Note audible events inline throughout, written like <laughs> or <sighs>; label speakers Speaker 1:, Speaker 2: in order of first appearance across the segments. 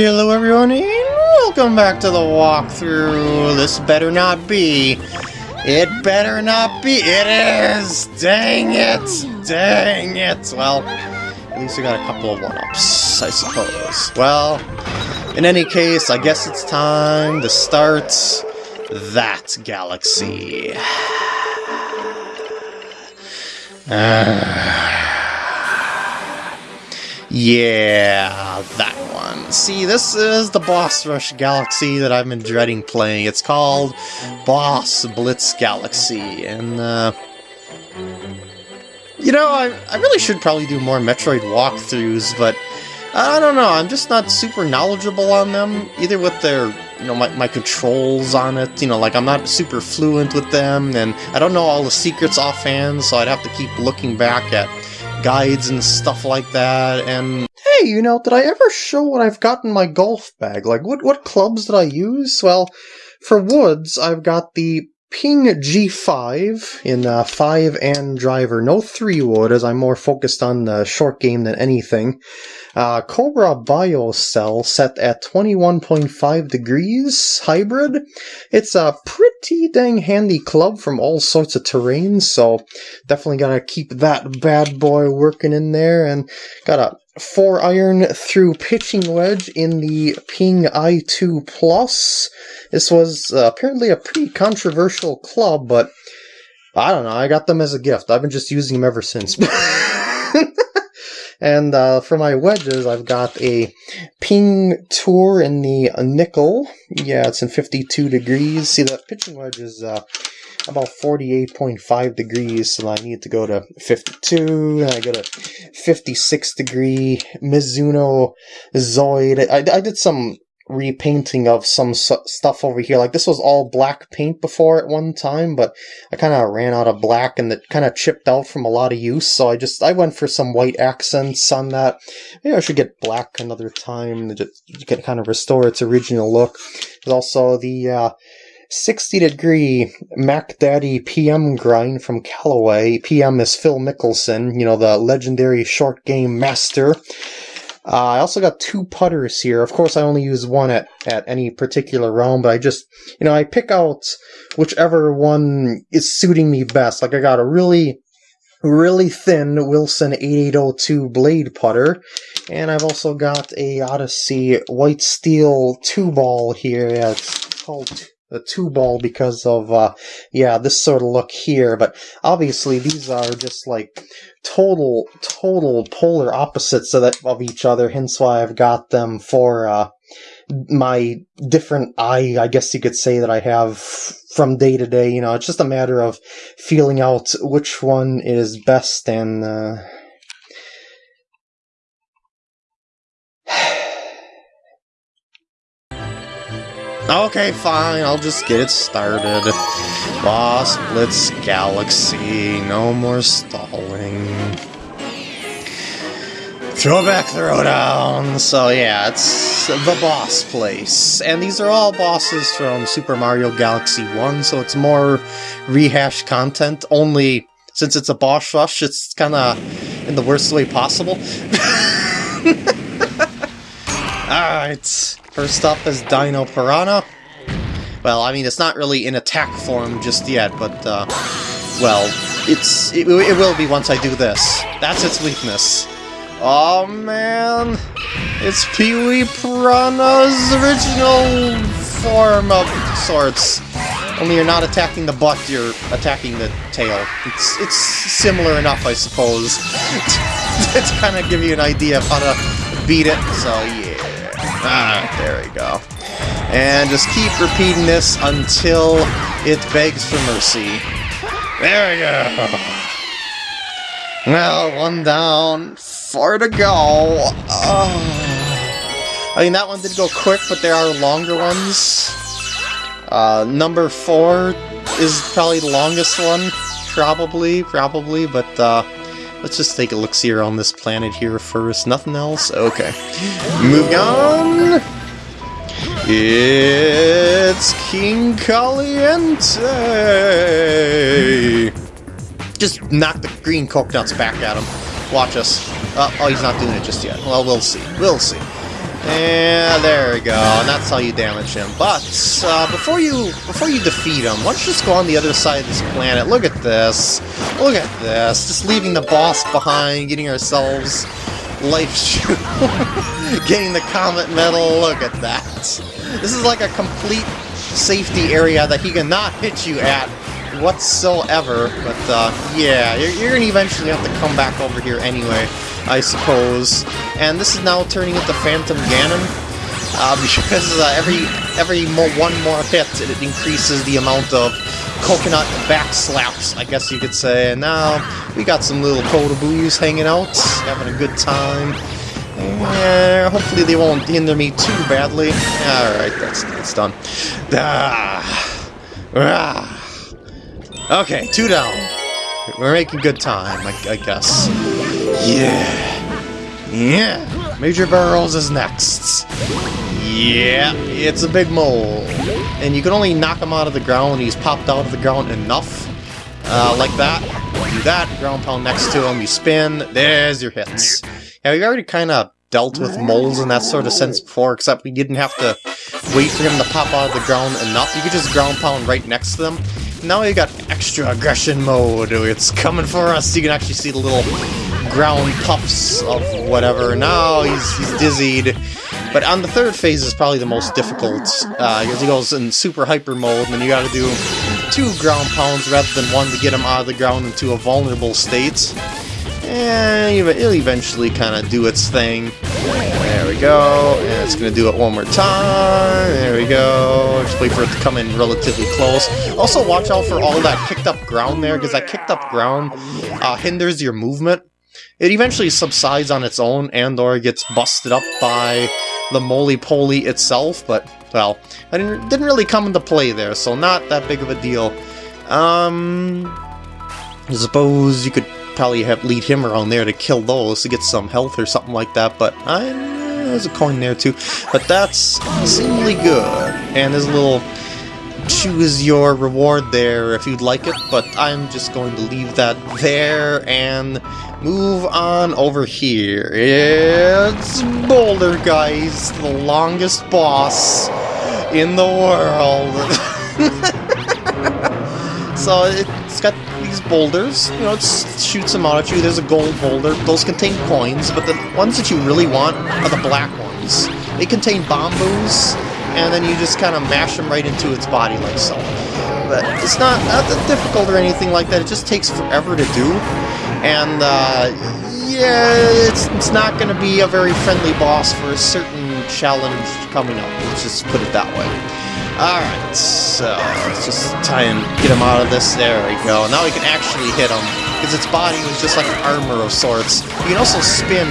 Speaker 1: Hello everyone and welcome back to the walkthrough. This better not be. It better not be. It is! Dang it! Dang it! Well, at least we got a couple of one-ups, I suppose. Well, in any case, I guess it's time to start that galaxy. <sighs> <sighs> yeah, that. See, this is the Boss Rush Galaxy that I've been dreading playing. It's called Boss Blitz Galaxy, and, uh... You know, I, I really should probably do more Metroid walkthroughs, but I don't know, I'm just not super knowledgeable on them, either with their, you know, my, my controls on it, you know, like I'm not super fluent with them, and I don't know all the secrets offhand, so I'd have to keep looking back at guides and stuff like that, and hey, you know, did I ever show what I've got in my golf bag? Like, what, what clubs did I use? Well, for woods, I've got the Ping G5 in uh, 5 and driver. No 3 wood, as I'm more focused on the short game than anything. Uh, Cobra Bio Cell set at 21.5 degrees hybrid. It's a pretty dang handy club from all sorts of terrains, so definitely gotta keep that bad boy working in there. And got a 4 iron through pitching wedge in the Ping i2 Plus. This was uh, apparently a pretty controversial club, but I don't know, I got them as a gift. I've been just using them ever since. <laughs> and uh, for my wedges, I've got a Ping Tour in the nickel. Yeah, it's in 52 degrees. See, that pitching wedge is uh, about 48.5 degrees, so I need to go to 52, and I go to 56 degree Mizuno Zoid. I, I did some repainting of some stuff over here. Like this was all black paint before at one time, but I kind of ran out of black and it kind of chipped out from a lot of use. So I just I went for some white accents on that. Maybe I should get black another time to just kind of restore its original look. There's also the uh, 60 degree Mack Daddy PM grind from Callaway. PM is Phil Mickelson, you know, the legendary short game master. Uh, I also got two putters here. Of course, I only use one at, at any particular round, but I just, you know, I pick out whichever one is suiting me best. Like, I got a really, really thin Wilson 8802 blade putter, and I've also got a Odyssey white steel two ball here. Yeah, it's called the two ball because of uh yeah this sort of look here but obviously these are just like total total polar opposites of, that, of each other hence why i've got them for uh my different eye i guess you could say that i have from day to day you know it's just a matter of feeling out which one is best and uh Okay, fine, I'll just get it started. Boss Blitz Galaxy, no more stalling. Throw back, throw down. So yeah, it's the boss place. And these are all bosses from Super Mario Galaxy 1, so it's more rehashed content, only since it's a boss rush, it's kind of in the worst way possible. <laughs> Alright, First up is Dino Piranha. Well, I mean, it's not really in attack form just yet, but, uh, well, it's it, it will be once I do this. That's its weakness. Oh, man! It's Pee-wee Piranha's original form of sorts. Only you're not attacking the butt, you're attacking the tail. It's, it's similar enough, I suppose, <laughs> to kind of give you an idea of how to beat it, so yeah. Ah, there we go. And just keep repeating this until it begs for mercy. There we go. Now, one down, four to go. Oh. I mean, that one did go quick, but there are longer ones. Uh, number four is probably the longest one. Probably, probably, but, uh, Let's just take a look-see around this planet here first. Nothing else? Okay. Moving on! It's King Kaliente! Just knock the green coconuts back at him. Watch us. Uh, oh, he's not doing it just yet. Well, we'll see. We'll see. And there we go, and that's how you damage him. But uh, before you before you defeat him, why don't you just go on the other side of this planet? Look at this. Look at this. Just leaving the boss behind, getting ourselves life <laughs> getting the comet medal. Look at that. This is like a complete safety area that he cannot hit you at whatsoever. But uh, yeah, you're, you're gonna eventually have to come back over here anyway. I suppose. And this is now turning into Phantom Ganon, uh, because uh, every every one more hit, it increases the amount of coconut back slaps, I guess you could say. And now we got some little Kotobu's hanging out, having a good time. And hopefully they won't hinder me too badly. Alright, that's, that's done. Ah. Ah. Okay, two down. We're making good time, I, I guess. Yeah. Yeah. Major Burrows is next. Yeah, it's a big mole. And you can only knock him out of the ground when he's popped out of the ground enough. Uh, like that. Do that, ground pound next to him, you spin, there's your hits. Yeah, we already kind of dealt with moles in that sort of sense before, except we didn't have to wait for him to pop out of the ground enough. You could just ground pound right next to them. Now we got extra aggression mode. It's coming for us. You can actually see the little ground puffs of whatever. Now he's, he's dizzied. But on the third phase is probably the most difficult, uh, because he goes in super hyper mode, and then you gotta do two ground pounds rather than one to get him out of the ground into a vulnerable state. And it'll eventually kind of do its thing. Go. And it's going to do it one more time. There we go. Just wait for it to come in relatively close. Also, watch out for all that kicked up ground there, because that kicked up ground uh, hinders your movement. It eventually subsides on its own and or gets busted up by the moly-poly itself, but, well, it didn't, really come into play there, so not that big of a deal. Um, I suppose you could probably have lead him around there to kill those to get some health or something like that, but I, there's a coin there too. But that's seemingly good, and there's a little choose your reward there if you'd like it, but I'm just going to leave that there and move on over here. It's Bouldergeist, the longest boss in the world. <laughs> so it's got these boulders, you know, it shoots them out at you. There's a gold boulder. Those contain coins, but the ones that you really want are the black ones. They contain Bomb Boos, and then you just kind of mash them right into its body like so. But it's not, not difficult or anything like that, it just takes forever to do. And, uh, yeah, it's, it's not going to be a very friendly boss for a certain challenge coming up, let's just put it that way. Alright, so let's just try and get him out of this. There we go. Now we can actually hit him, because its body was just like armor of sorts. You can also spin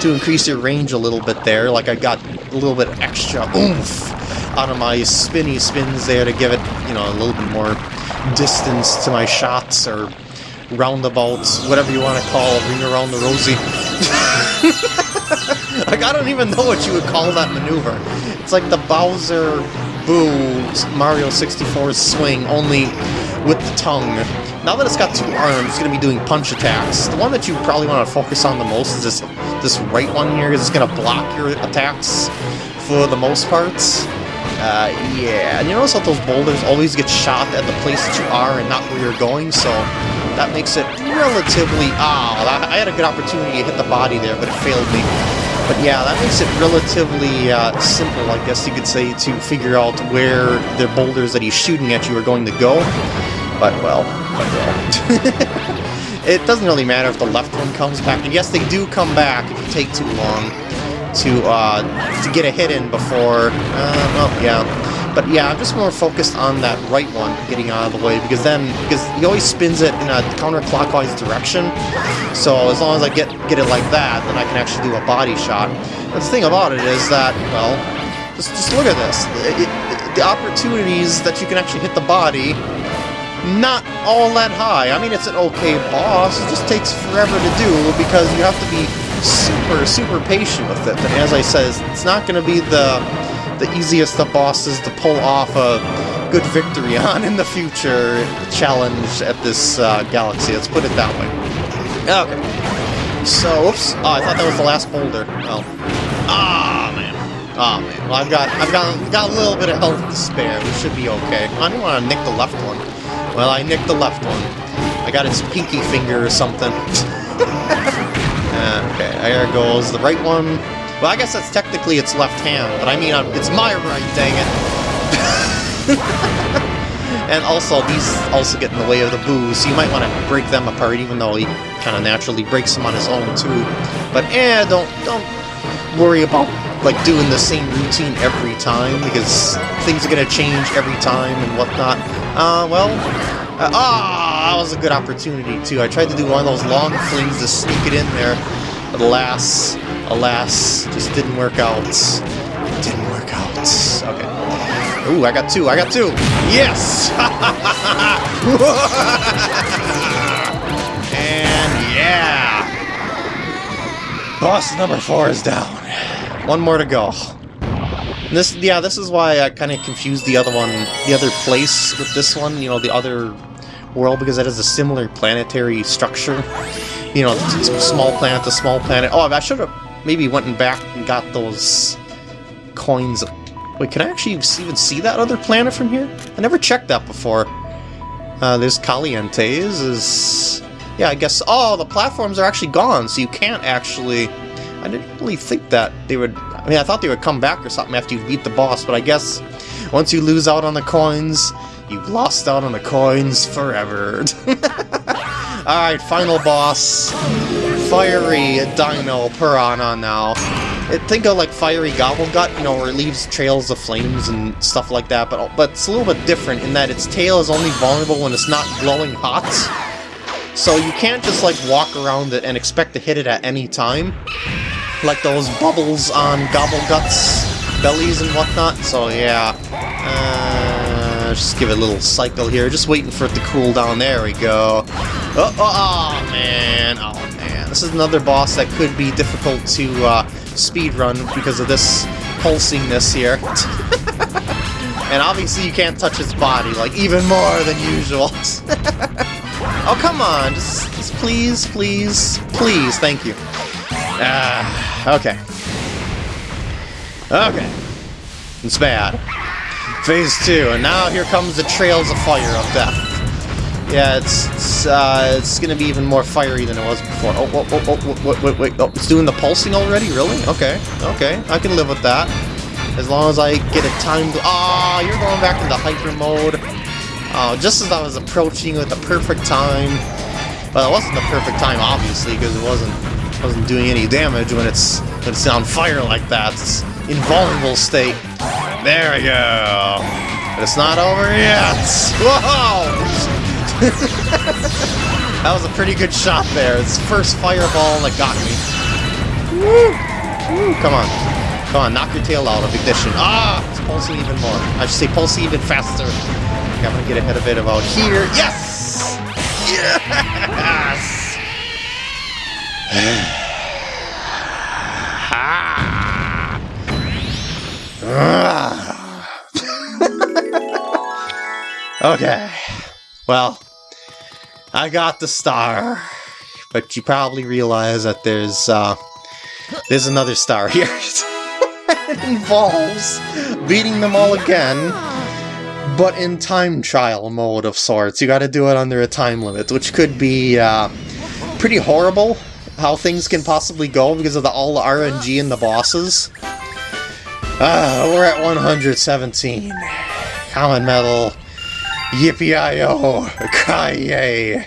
Speaker 1: to increase your range a little bit there, like I got a little bit extra oomph out of my spinny spins there to give it, you know, a little bit more distance to my shots or roundabouts, whatever you want to call a ring around the rosy. <laughs> like, I don't even know what you would call that maneuver. It's like the Bowser Boo Mario 64's swing, only with the tongue. Now that it's got two arms, it's going to be doing punch attacks. The one that you probably want to focus on the most is this, this right one here, because it's going to block your attacks for the most parts. Uh, yeah, and you notice that those boulders always get shot at the place that you are and not where you're going, so that makes it relatively... Ah, oh, I had a good opportunity to hit the body there, but it failed me. But yeah, that makes it relatively uh, simple, I guess you could say, to figure out where the boulders that he's shooting at you are going to go. But, well, but well. <laughs> it doesn't really matter if the left one comes back. And yes, they do come back if you take too long to uh, to get a hit in before. Uh, well, yeah. But yeah, I'm just more focused on that right one getting out of the way because then because he always spins it in a counterclockwise direction. So as long as I get get it like that, then I can actually do a body shot. the thing about it is that well, just just look at this. It, it, the opportunities that you can actually hit the body not all that high. I mean, it's an okay boss. It just takes forever to do because you have to be super, super patient with it. And as I said, it's not going to be the the easiest of bosses to pull off a good victory <laughs> on in the future challenge at this uh, galaxy. Let's put it that way. Okay. So, oops. Oh, I thought that was the last boulder. Well. Ah, man. Oh man, well I've got I've got got a little bit of health to spare. We should be okay. I didn't want to nick the left one. Well, I nicked the left one. I got its pinky finger or something. <laughs> okay, there goes the right one. Well, I guess that's technically its left hand, but I mean, uh, it's my right, dang it. <laughs> and also, these also get in the way of the Boos, so you might want to break them apart, even though he kind of naturally breaks them on his own, too. But eh, don't, don't worry about like doing the same routine every time because things are gonna change every time and whatnot. Uh, well, uh, ah, that was a good opportunity too. I tried to do one of those long flings to sneak it in there, but alas, alas, just didn't work out. Didn't work out. Okay. Ooh, I got two. I got two. Yes. <laughs> and yeah. Boss number four is down. One more to go. This, yeah, this is why I kind of confused the other one, the other place with this one, you know, the other world, because it has a similar planetary structure. You know, small planet to small planet. Oh, I should have maybe went back and got those coins. Wait, can I actually even see that other planet from here? I never checked that before. Uh, there's Kalientes, is... Yeah, I guess... Oh, the platforms are actually gone, so you can't actually... I didn't really think that they would... I mean, I thought they would come back or something after you beat the boss, but I guess once you lose out on the coins, you've lost out on the coins forever. <laughs> Alright, final boss. Fiery Dino Piranha now. It, think of like Fiery Gobblegut, you know, where it leaves trails of flames and stuff like that, but, but it's a little bit different in that its tail is only vulnerable when it's not glowing hot. So you can't just like walk around it and expect to hit it at any time like those bubbles on Gobblegut's bellies and whatnot, so yeah. Uh, just give it a little cycle here, just waiting for it to cool down. There we go. Oh, oh, oh man, oh. This is another boss that could be difficult to uh, speedrun because of this pulsingness here. <laughs> and obviously you can't touch its body, like, even more than usual. <laughs> oh, come on, just, just please, please, please, thank you. Ah, okay. Okay. It's bad. Phase 2, and now here comes the Trails of Fire of Death. Yeah, it's it's, uh, it's gonna be even more fiery than it was before. Oh, oh, oh, oh, wait, wait, wait, oh, it's doing the pulsing already? Really? Okay, okay, I can live with that. As long as I get a time... Ah, you're going back into hyper mode. Oh, just as I was approaching at the perfect time. Well, it wasn't the perfect time, obviously, because it wasn't wasn't doing any damage when it's when it's on fire like that. It's invulnerable state. There we go. But it's not over yet. Whoa! <laughs> that was a pretty good shot there. It's first fireball that got me. Woo! Woo! Come on. Come on, knock your tail out of ignition. Ah! It's pulsing even more. I should say pulsing even faster. I'm gonna get ahead of it about here. Yes! Yes! <sighs> <laughs> okay. Well, I got the star. But you probably realize that there's, uh, there's another star here. <laughs> it involves beating them all again, but in time trial mode of sorts. You gotta do it under a time limit, which could be, uh, pretty horrible how things can possibly go because of the all the RNG and the bosses. Ah, we're at 117. Common Medal. Yippee-I-O! Kaye!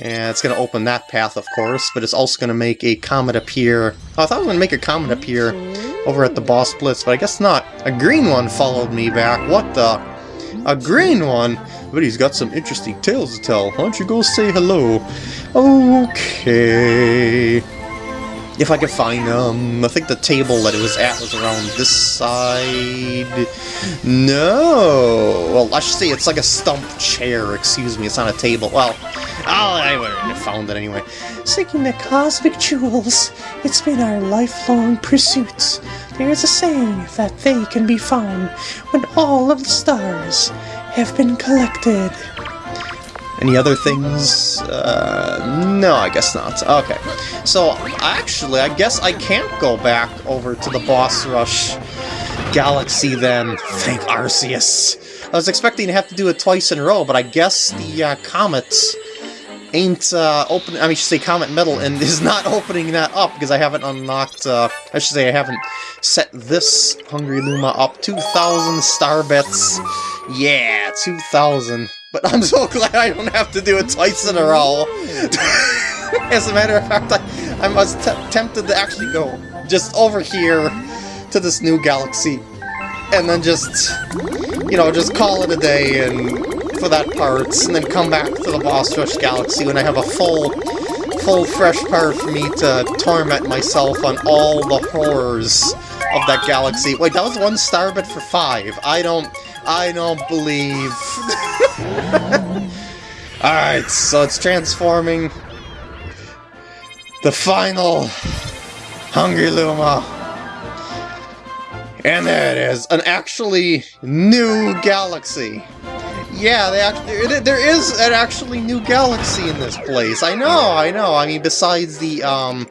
Speaker 1: and it's going to open that path, of course, but it's also going to make a comet appear. Oh, I thought it was going to make a comet appear over at the boss blitz, but I guess not. A green one followed me back. What the? A green one? But he's got some interesting tales to tell. Why don't you go say hello? Okay. If I can find them. I think the table that it was at was around this side. No. Well, I should say it's like a stump chair. Excuse me. It's not a table. Well, oh, I would have found it anyway. Seeking the cosmic jewels. It's been our lifelong pursuit. There is a saying that they can be found when all of the stars have been collected. Any other things? Uh, no, I guess not. Okay. So, actually, I guess I can't go back over to the Boss Rush Galaxy then. Thank Arceus. I was expecting to have to do it twice in a row, but I guess the uh, Comets ain't uh, open. I mean, I should say Comet Metal, and <laughs> is not opening that up because I haven't unlocked. Uh, I should say I haven't set this Hungry Luma up. 2,000 star bits. Yeah, 2,000. But I'm so glad I don't have to do it twice in a row. <laughs> As a matter of fact, I, I was tempted to actually go just over here to this new galaxy and then just, you know, just call it a day and for that part, and then come back to the Boss Rush Galaxy when I have a full, full fresh part for me to torment myself on all the horrors of that galaxy. Wait, that was one star but for five. I don't, I don't believe. <laughs> Alright, so it's transforming. The final Hungry Luma. And there it is, an actually new galaxy. Yeah, actually, there is an actually new galaxy in this place. I know, I know. I mean, besides the um,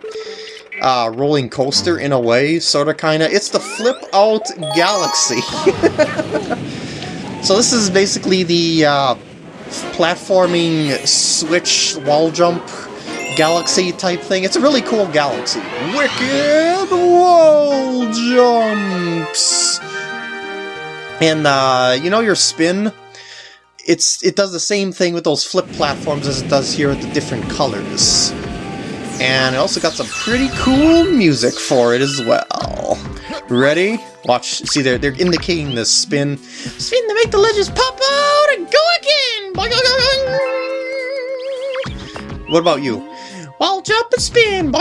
Speaker 1: uh, rolling coaster in a way, sort of, kind of. It's the Flip Out Galaxy. <laughs> so this is basically the uh, platforming switch wall jump galaxy type thing. It's a really cool galaxy. Wicked wall jumps! And, uh, you know your spin? It's It does the same thing with those flip platforms as it does here with the different colors. And it also got some pretty cool music for it as well. Ready? Watch, see, they're, they're indicating the spin. Spin to make the ledges pop out and go again! What about you? I'll jump and spin.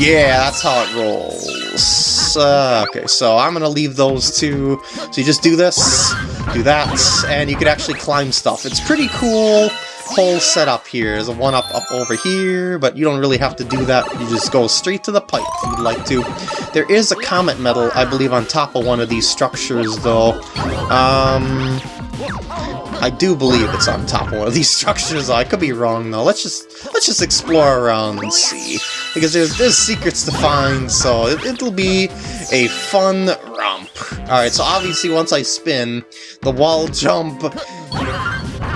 Speaker 1: Yeah, that's how it rolls. Uh, okay, so I'm gonna leave those two. So you just do this, do that, and you can actually climb stuff. It's pretty cool whole setup here. There's a one-up up over here, but you don't really have to do that. You just go straight to the pipe if you'd like to. There is a comet medal, I believe, on top of one of these structures, though. Um, I do believe it's on top of one of these <laughs> structures. I could be wrong though. Let's just let's just explore around and see because there's there's secrets to find. So it, it'll be a fun romp. All right. So obviously once I spin, the wall jump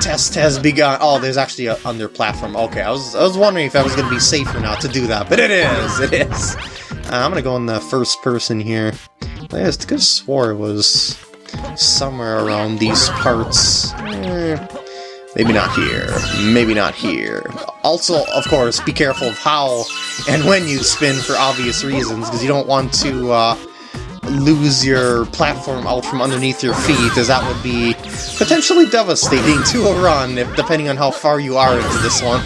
Speaker 1: test has begun. Oh, there's actually a under platform. Okay, I was I was wondering if I was gonna be safe or not to do that, but it is. It is. Uh, I'm gonna go in the first person here. I just could swore it was somewhere around these parts. Eh, maybe not here. Maybe not here. Also, of course, be careful of how and when you spin for obvious reasons, because you don't want to uh, lose your platform out from underneath your feet, as that would be potentially devastating to a run, if, depending on how far you are into this one.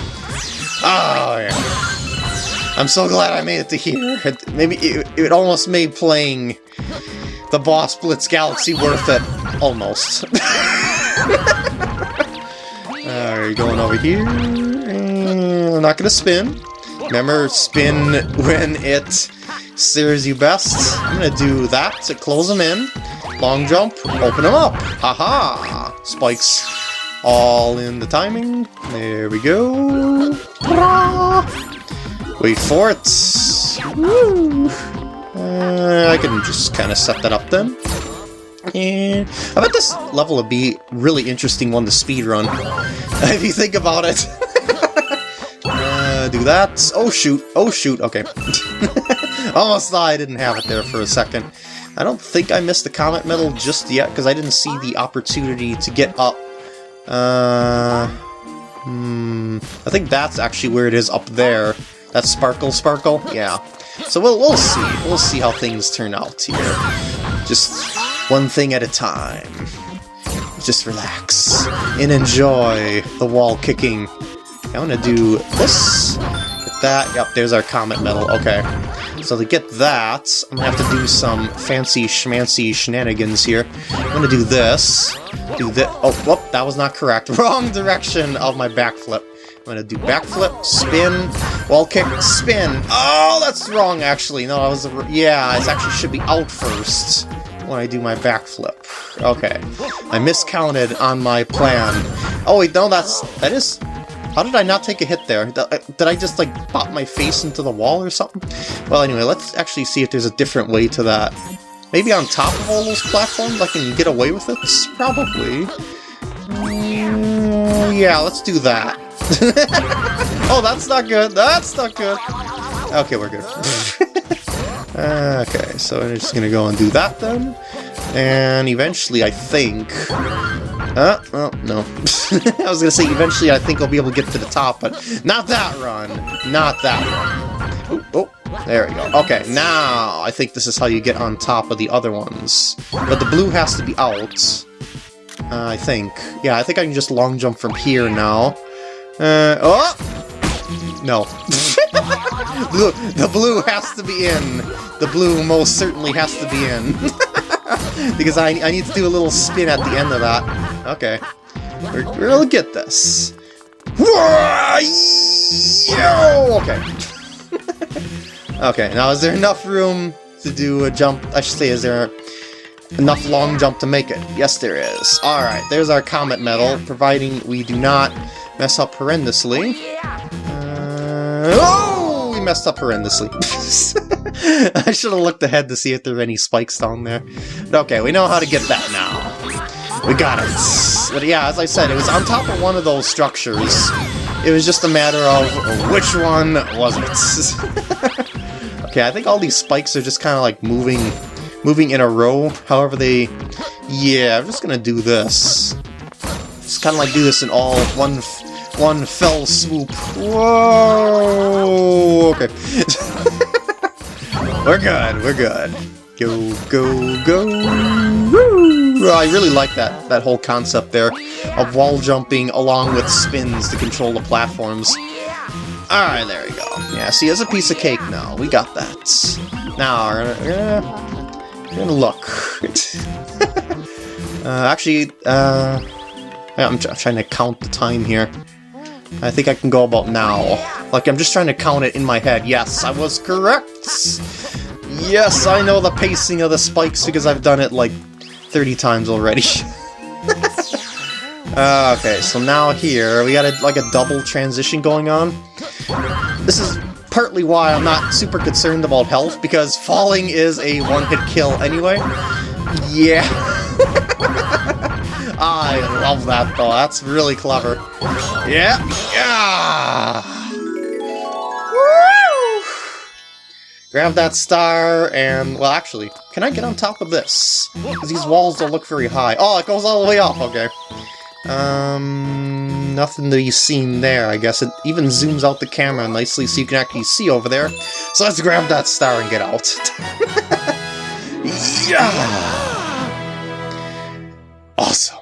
Speaker 1: Oh, yeah. I'm so glad I made it to here. Maybe it, it almost made playing the Boss Blitz Galaxy worth it. Almost. <laughs> Alright, going over here. I'm not gonna spin. Remember, spin when it serves you best. I'm gonna do that to close them in. Long jump, open them up. Haha! Spikes all in the timing. There we go. Wait for it. Uh, I can just kind of set that up then. And I bet this level would be really interesting one to speedrun, <laughs> if you think about it. <laughs> uh, do that. Oh shoot, oh shoot, okay. <laughs> Almost thought I didn't have it there for a second. I don't think I missed the Comet Medal just yet, because I didn't see the opportunity to get up. Uh, hmm, I think that's actually where it is up there. That Sparkle Sparkle? Yeah. So we'll, we'll see. We'll see how things turn out here. Just one thing at a time. Just relax and enjoy the wall kicking. I want to do this. That. Yep, there's our Comet Medal. Okay. So to get that, I'm to have to do some fancy schmancy shenanigans here. I'm to do this. Do this. Oh, whoop, that was not correct. <laughs> Wrong direction of my backflip. I'm gonna do backflip, spin, wall kick, spin. Oh, that's wrong, actually. No, I was... Yeah, it actually should be out first. when I do my backflip. Okay. I miscounted on my plan. Oh wait, no, that's... That is... How did I not take a hit there? Uh, did I just, like, pop my face into the wall or something? Well, anyway, let's actually see if there's a different way to that. Maybe on top of all those platforms I can get away with it? Probably. Mm, yeah, let's do that. <laughs> oh, that's not good. That's not good. Okay, we're good. <laughs> okay, so I'm just gonna go and do that then. And eventually, I think... Uh, well, no. <laughs> I was gonna say, eventually I think I'll be able to get to the top, but not that run! Not that run. Oh, oh, there we go. Okay, now I think this is how you get on top of the other ones. But the blue has to be out. Uh, I think. Yeah, I think I can just long jump from here now. Uh, oh! No. the, <laughs> the blue has to be in. The blue most certainly has to be in. <laughs> because I, I need to do a little spin at the end of that. Okay. We're, we'll get this. Okay. <laughs> okay, now is there enough room to do a jump? I should say, is there enough long jump to make it? Yes, there is. Alright, there's our Comet Medal, providing we do not mess up horrendously. Uh, oh! Messed up horrendously. <laughs> I should have looked ahead to see if there were any spikes down there. But okay, we know how to get that now. We got it. But yeah, as I said, it was on top of one of those structures. It was just a matter of which one was it. <laughs> okay, I think all these spikes are just kind of like moving moving in a row. However they... Yeah, I'm just gonna do this. Just kind of like do this in all one one fell swoop. Whoa! Okay. <laughs> we're good, we're good. Go, go, go! Woo! I really like that, that whole concept there of wall jumping along with spins to control the platforms. Alright, there we go. Yeah, see, it's a piece of cake now. We got that. Now, we're gonna, we're gonna, we're gonna look. <laughs> uh, actually, uh, I'm, I'm trying to count the time here. I think I can go about now. Like, I'm just trying to count it in my head. Yes, I was correct! Yes, I know the pacing of the spikes because I've done it like 30 times already. uh, <laughs> okay, so now here, we got a, like a double transition going on. This is partly why I'm not super concerned about health, because falling is a one-hit kill anyway. Yeah. <laughs> I love that, though. That's really clever. Yeah. Yeah. Woo! Grab that star, and, well, actually, can I get on top of this? Because these walls don't look very high. Oh, it goes all the way up, okay. Um, nothing to be seen there, I guess. It even zooms out the camera nicely so you can actually see over there. So let's grab that star and get out. <laughs> yeah! Awesome.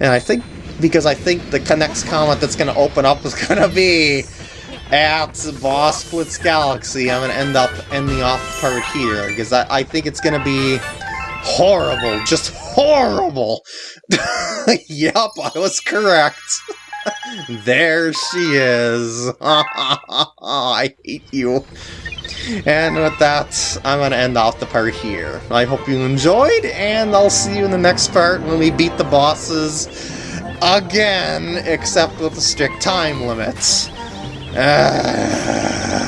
Speaker 1: And I think, because I think the next comment that's going to open up is <laughs> going to be at Boss Blitz Galaxy. I'm going to end up ending off part here, because I, I think it's going to be horrible, just horrible. <laughs> yep, I was correct. <laughs> there she is. <laughs> I hate you. And with that, I'm going to end off the part here. I hope you enjoyed, and I'll see you in the next part when we beat the bosses again, except with the strict time limits. Uh...